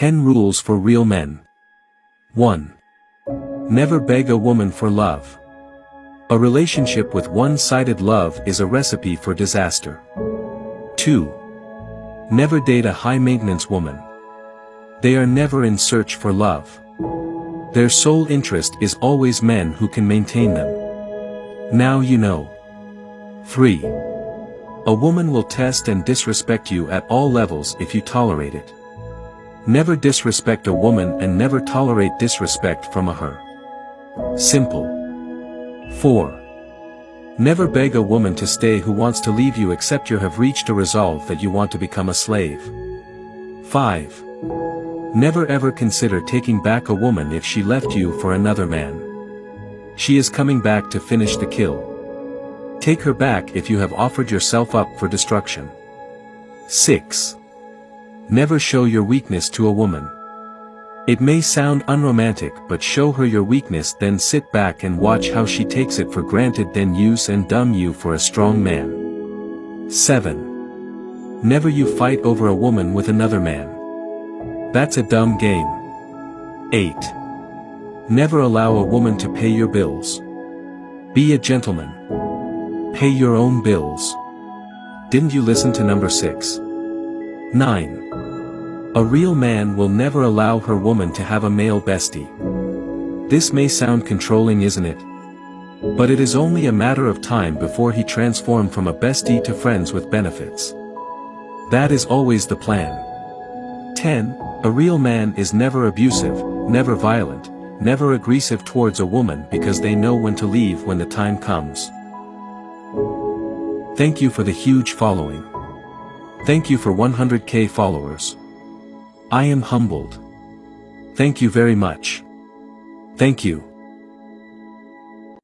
10 Rules for Real Men 1. Never beg a woman for love. A relationship with one-sided love is a recipe for disaster. 2. Never date a high-maintenance woman. They are never in search for love. Their sole interest is always men who can maintain them. Now you know. 3. A woman will test and disrespect you at all levels if you tolerate it. Never disrespect a woman and never tolerate disrespect from a her. Simple. 4. Never beg a woman to stay who wants to leave you except you have reached a resolve that you want to become a slave. 5. Never ever consider taking back a woman if she left you for another man. She is coming back to finish the kill. Take her back if you have offered yourself up for destruction. 6. Never show your weakness to a woman. It may sound unromantic but show her your weakness then sit back and watch how she takes it for granted then use and dumb you for a strong man. 7. Never you fight over a woman with another man. That's a dumb game. 8. Never allow a woman to pay your bills. Be a gentleman. Pay your own bills. Didn't you listen to number 6? 9. A real man will never allow her woman to have a male bestie. This may sound controlling isn't it? But it is only a matter of time before he transform from a bestie to friends with benefits. That is always the plan. 10. A real man is never abusive, never violent, never aggressive towards a woman because they know when to leave when the time comes. Thank you for the huge following. Thank you for 100k followers. I am humbled. Thank you very much. Thank you.